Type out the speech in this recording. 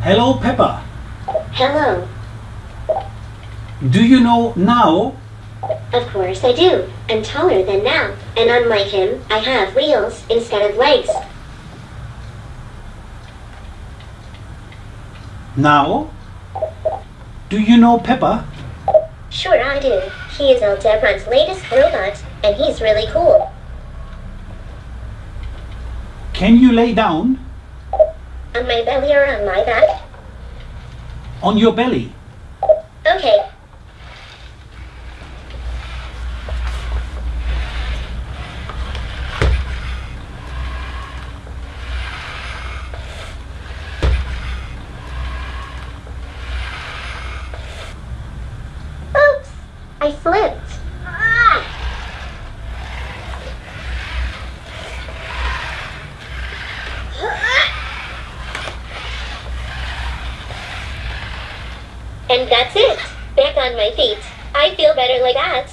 Hello, Pepper. Hello. Do you know NAO? Of course I do. I'm taller than NAO, and unlike him, I have wheels instead of legs. NAO? Do you know Pepper? Sure I do. He is Aldebaran's latest robot, and he's really cool. Can you lay down? On my belly or on my back? On your belly. Okay. Oops! I slipped. And that's it. Back on my feet. I feel better like that.